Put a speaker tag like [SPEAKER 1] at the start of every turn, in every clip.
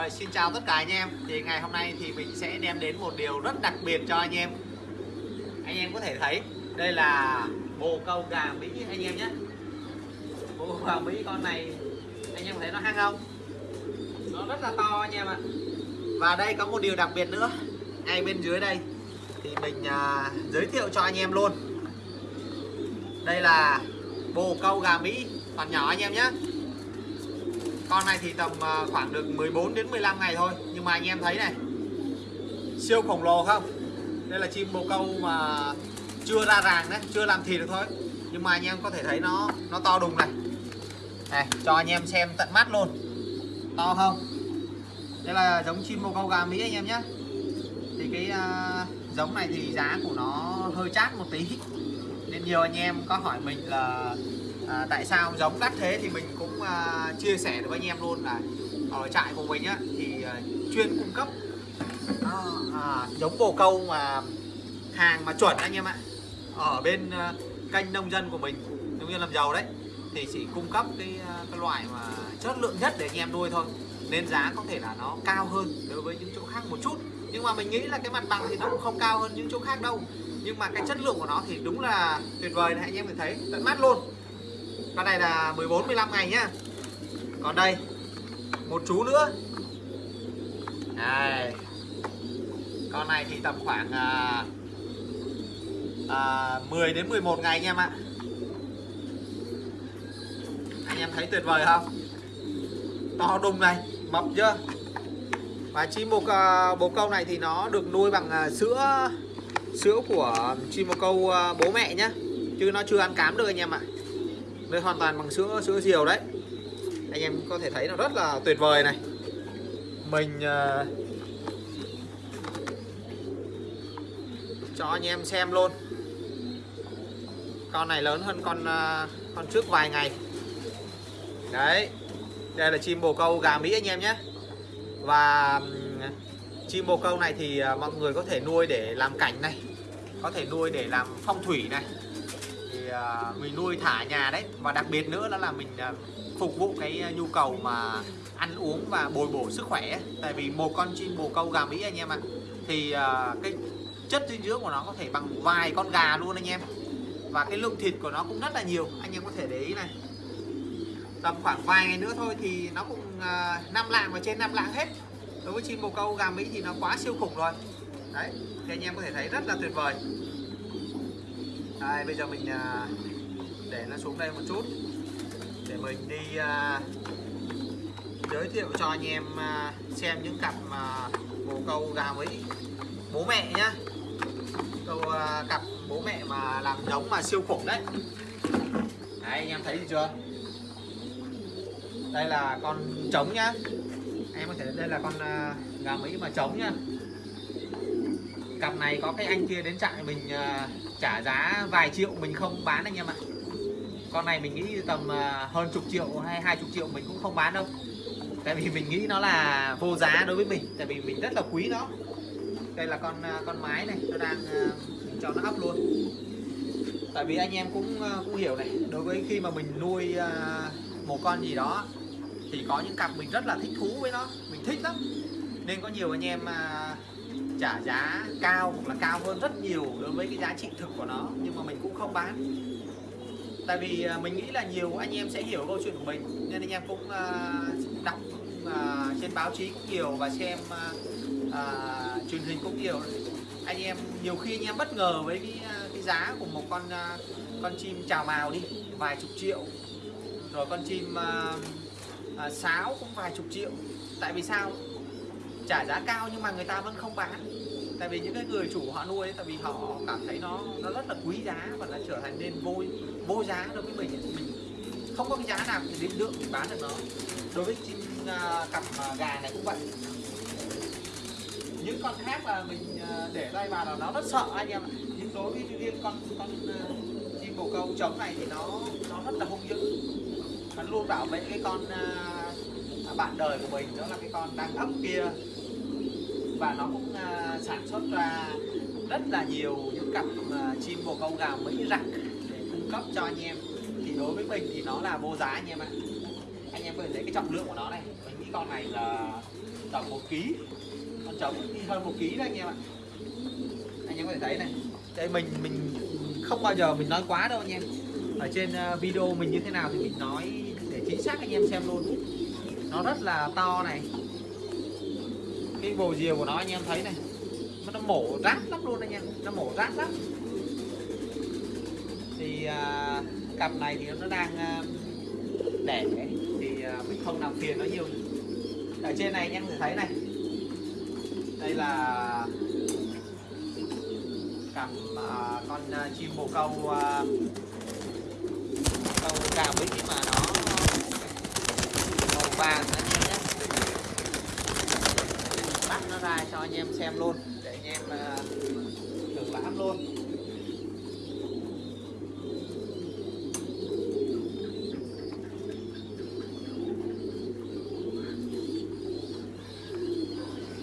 [SPEAKER 1] Rồi, xin chào tất cả anh em. Thì ngày hôm nay thì mình sẽ đem đến một điều rất đặc biệt cho anh em. Anh em có thể thấy đây là bồ câu gà Mỹ anh em nhé. Bồ gà Mỹ con này anh em thấy nó hăng không? Nó rất là to anh em ạ. Và đây có một điều đặc biệt nữa. Ngay bên dưới đây thì mình à, giới thiệu cho anh em luôn. Đây là bồ câu gà Mỹ còn nhỏ anh em nhé con này thì tầm à, khoảng được 14 đến 15 ngày thôi. Nhưng mà anh em thấy này siêu khổng lồ không? Đây là chim bồ câu mà chưa ra ràng đấy chưa làm thịt được thôi. Nhưng mà anh em có thể thấy nó nó to đùng này. Này cho anh em xem tận mắt luôn. To không? Đây là giống chim bồ câu gà mỹ anh em nhé. Thì cái uh, giống này thì giá của nó hơi chát một tí. Nên nhiều anh em có hỏi mình là à, tại sao giống đắt thế thì mình cũng à, chia sẻ được với anh em luôn là ở trại của mình á thì à, chuyên cung cấp à, à, giống bồ câu mà hàng mà chuẩn anh em ạ. Ở bên à, kênh nông dân của mình nông dân làm giàu đấy thì chỉ cung cấp cái, cái loại mà chất lượng nhất để anh em nuôi thôi. Nên giá có thể là nó cao hơn đối với những chỗ khác một chút. Nhưng mà mình nghĩ là cái mặt bằng thì nó cũng không cao hơn những chỗ khác đâu. Nhưng mà cái chất lượng của nó thì đúng là tuyệt vời này anh em mình thấy tận mắt luôn con này là 14 15 ngày nhá. Còn đây một chú nữa. Đây. Con này thì tầm khoảng à, à, 10 đến 11 ngày anh em ạ. Anh em thấy tuyệt vời không? To đùng này mập chưa? Và chim bồ, à, bồ câu này thì nó được nuôi bằng à, sữa sữa của chim bồ câu à, bố mẹ nhá. Chứ nó chưa ăn cám được anh em ạ đây hoàn toàn bằng sữa sữa diều đấy. Anh em có thể thấy nó rất là tuyệt vời này. Mình uh, cho anh em xem luôn. Con này lớn hơn con uh, con trước vài ngày. Đấy đây là chim bồ câu gà mỹ anh em nhé. Và chim bồ câu này thì uh, mọi người có thể nuôi để làm cảnh này có thể nuôi để làm phong thủy này. À, mình nuôi thả nhà đấy. Và đặc biệt nữa đó là mình à, phục vụ cái nhu cầu mà ăn uống và bồi bổ sức khỏe tại vì một con chim bồ câu gà mỹ anh em ạ. Thì à, cái chất dinh dưỡng của nó có thể bằng vài con gà luôn anh em. Và cái lượng thịt của nó cũng rất là nhiều. Anh em có thể để ý này. Tầm khoảng vài ngày nữa thôi thì nó cũng năm lạng và trên năm lạng hết. Đối với chim bồ câu gà mỹ thì nó quá siêu khủng rồi. Đấy, thì anh em có thể thấy rất là tuyệt vời đây, bây giờ mình à, để nó xuống đây một chút. Để mình đi à, giới thiệu cho anh em à, xem những cặp mà bồ câu gà mỹ bố mẹ nhá. Câu cặp bố mẹ mà làm giống mà siêu khủng đấy. Đấy, anh em thấy gì chưa? Đây là con trống nhá. Em có thể, đây là con gà mỹ mà trống nhá cặp này có cái anh kia đến trại mình uh, trả giá vài triệu mình không bán anh em ạ. Con này mình nghĩ tầm uh, hơn chục triệu hay hai chục triệu mình cũng không bán đâu. Tại vì mình nghĩ nó là vô giá đối với mình tại vì mình rất là quý nó. Đây là con uh, con mái này nó đang uh, cho nó ấp luôn. Tại vì anh em cũng uh, cũng hiểu này đối với khi mà mình nuôi uh, một con gì đó thì có những cặp mình rất là thích thú với nó mình thích lắm. Nên có nhiều anh em uh, trả giá cao hoặc là cao hơn rất nhiều đối với cái giá trị thực của nó nhưng mà mình cũng không bán. Tại vì à, mình nghĩ là nhiều anh em sẽ hiểu câu chuyện của mình nên anh em cũng uh, đọc uh, trên báo chí cũng nhiều và xem uh, uh, truyền hình cũng nhiều. Anh em nhiều khi anh em bất ngờ với cái, cái giá của một con uh, con chim chào mào đi vài chục triệu. Rồi con chim uh, uh, sáo cũng vài chục triệu. Tại vì sao? Trả giá cao nhưng mà người ta vẫn không bán. Tại vì những cái người chủ họ nuôi ấy, tại vì họ cảm thấy nó nó rất là quý giá và nó trở thành nên vô vô giá đối với mình. Mình không có cái giá nào để định lượng để bán được nó. Đối với chim uh, cặp uh, gà này cũng vậy. Những con khác là mình uh, để tay vào là nó rất sợ anh em ạ. Nhưng đối với riêng con con uh, chim bồ câu trống này thì nó nó rất là hung dữ. Nó luôn bảo vệ cái con uh, bạn đời của mình đó là cái con đang ấp kia. Và nó cũng uh, sản xuất ra rất là nhiều những cặp uh, chim bồ câu gà mỹ rặc để cung cấp cho anh em. Thì đối với mình thì nó là vô giá anh em ạ. Anh em có thể thấy cái trọng lượng của nó này. Mình nghĩ con này là tầm một ký. Con trống đi hơn một ký đấy anh em ạ. Anh em có thể thấy này. Đây mình mình không bao giờ mình nói quá đâu anh em. Ở trên à, video mình như thế nào thì mình nói để chính xác anh em xem luôn nó rất là to này. Cái bồ diều của nó anh em thấy này. Nó mổ rát lắm luôn anh em. Nó mổ rát lắm. Thì à, cặp này thì nó đang à, đẻ. Thì à, mình không làm phiền nó nhiều. Ở trên này anh em thể thấy này. Đây là cặp à, con à, chim bồ câu à, câu cà bích mà nó màu vàng anh em nhé bắt nó ra cho anh em xem luôn, để anh em à, thưởng lãm luôn.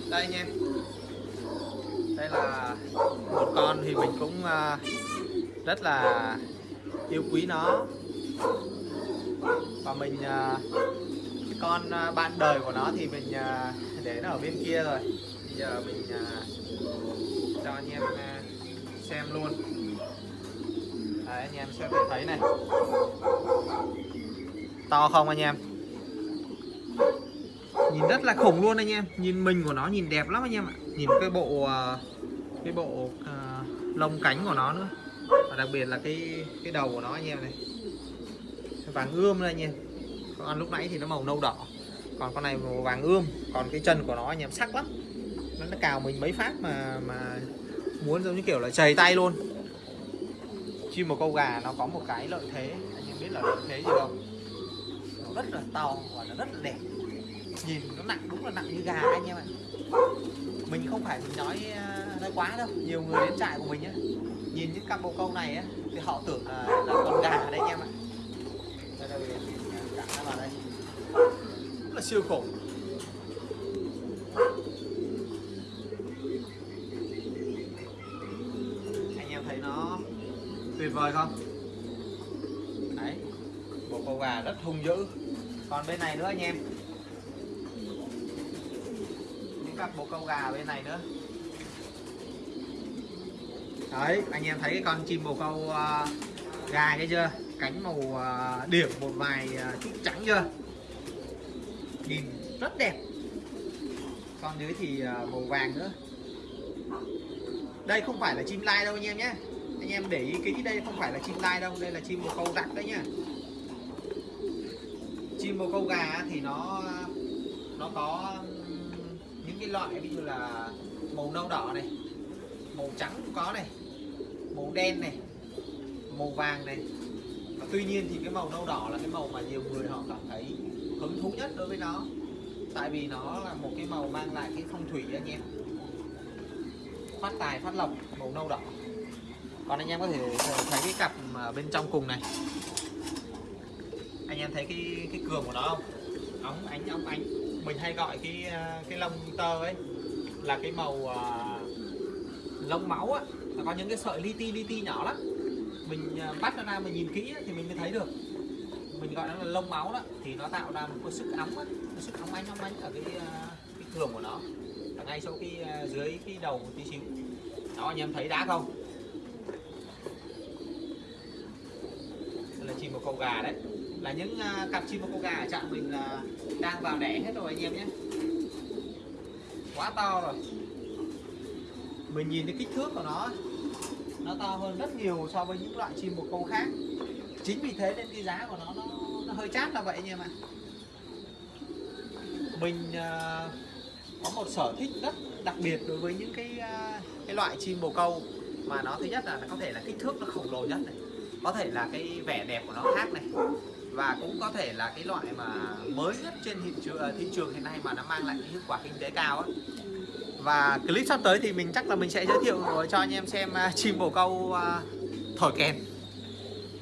[SPEAKER 1] Đây anh em. Đây là một con thì mình cũng à, rất là yêu quý nó. Và mình à, con à, bạn đời của nó thì mình à, để nó ở bên kia rồi. Bây giờ mình à, cho anh em xem luôn. Đấy, anh em sẽ thấy này. To không anh em? Nhìn rất là khủng luôn anh em. Nhìn mình của nó nhìn đẹp lắm anh em ạ. Nhìn cái bộ cái bộ lông cánh của nó nữa. Và đặc biệt là cái cái đầu của nó anh em này. Vàng ươm đây anh em con lúc nãy thì nó màu nâu đỏ. Còn con này màu vàng ươm. Còn cái chân của nó anh em sắc lắm. Nó, nó cào mình mấy phát mà mà muốn giống như kiểu là chầy tay luôn. Chim một câu gà nó có một cái lợi thế. Anh em biết là lợi thế gì không? Nó rất là to và nó rất là đẹp. Nhìn nó nặng đúng là nặng như gà anh em ạ. Mình không phải mình nói à, nói quá đâu. Nhiều người đến trại của mình á nhìn những cặp bồ câu này á thì họ tưởng là, là con gà đấy anh em ạ. Đây đây cắn nó vào đây rất là siêu khủng anh em thấy nó tuyệt vời không? Đấy bộ câu gà rất hung dữ. Còn bên này nữa anh em. Những cặp bộ câu gà bên này nữa. Đấy. Anh em thấy cái con chim bồ câu uh, gà cái chưa cánh màu à, điểm một vài à, chút trắng chưa? Nhìn rất đẹp. Còn dưới thì à, màu vàng nữa. Đây không phải là chim lai đâu anh em nhé. Anh em để ý kỹ đây không phải là chim lai đâu, đây là chim bồ câu rắc đấy nhá. Chim bồ câu gà thì nó nó có những cái loại ví dụ là màu nâu đỏ này, màu trắng cũng có này, màu đen này, màu vàng này tuy nhiên thì cái màu nâu đỏ là cái màu mà nhiều người họ cảm thấy hứng thú nhất đối với nó. Tại vì nó là một cái màu mang lại cái phong thủy anh em. Phát tài phát lộc màu nâu đỏ. Còn anh em có thể thấy cái cặp mà bên trong cùng này. Anh em thấy cái cái cường của nó không? Ống ánh ống ánh. Mình hay gọi cái cái lông tơ ấy là cái màu uh, lông máu á. Nó có những cái sợi li ti li ti nhỏ lắm mình bắt nó ra mình nhìn kỹ thì mình mới thấy được. Mình gọi nó là lông máu đó, thì nó tạo ra một cái sức ấm cái sức óng ánh óng ánh ở cái à, cái cường của nó. Ở ngay sau cái à, dưới cái đầu một tí xíu. Đó, anh em thấy đá không? Đây là chim một câu gà đấy. Là những à, cặp chim một câu gà ở trạm mình là đang vào đẻ hết rồi anh em nhé. Quá to rồi. Mình nhìn cái kích thước của nó nó to hơn rất nhiều so với những loại chim bồ câu khác. Chính vì thế nên cái giá của nó nó, nó hơi chát là vậy anh em ạ. Mình uh, có một sở thích rất đặc biệt đối với những cái uh, cái loại chim bồ câu mà nó thứ nhất là nó có thể là kích thước nó khổng lồ nhất này có thể là cái vẻ đẹp của nó khác này và cũng có thể là cái loại mà mới nhất trên thị trường à, thị trường hiện nay mà nó mang lại cái hiệu quả kinh tế cao ấy và clip sắp tới thì mình chắc là mình sẽ giới thiệu ờ, cho anh em xem à, chim bồ câu à, thổi kèn.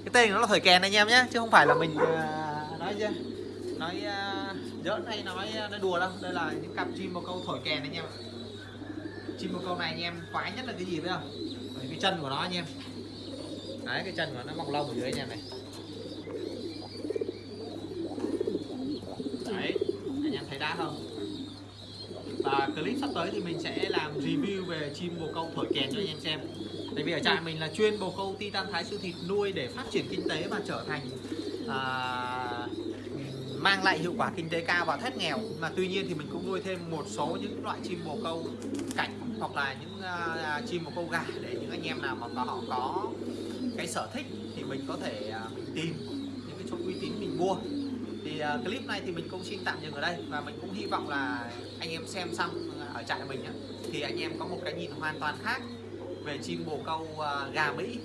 [SPEAKER 1] Cái tên nó là thổi kèn anh em nhé chứ không phải là mình à, nói chưa nói giỡn hay nói nói đùa đâu. Đây là những cặp chim bồ câu thổi kèn anh em chim bồ câu này anh em khoái nhất là cái gì biết không? Bởi cái chân của nó anh em. Đấy, cái chân của nó mọc lông ở dưới anh em này. Đấy, anh em thấy đã không? Clip sắp tới thì mình sẽ làm review về chim bồ câu thổi kèn cho anh em xem. Tại vì ở trại mình là chuyên bồ câu titan thái sư thịt nuôi để phát triển kinh tế và trở thành à, mang lại hiệu quả kinh tế cao và thoát nghèo. Mà tuy nhiên thì mình cũng nuôi thêm một số những loại chim bồ câu cảnh hoặc là những à, à chim bồ câu gà để những anh em nào mà họ có cái sở thích thì mình có thể à, mình tìm những cái chỗ uy tín mình mua thì uh, clip này thì mình cũng xin tạm dừng ở đây và mình cũng hy vọng là anh em xem xong ờ, ở trại mình nhé thì anh em có một cái nhìn hoàn toàn khác về chim bồ câu uh, gà Mỹ.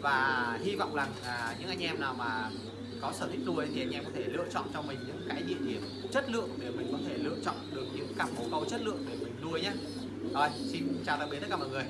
[SPEAKER 1] Và hy vọng rằng uh, những anh em nào mà có sở thích nuôi thì anh em có thể lựa chọn cho mình những cái địa điểm chất lượng để mình có thể lựa chọn được những cặp bồ câu chất lượng để mình nuôi nhé rồi xin chào tạm biệt tất cả mọi người.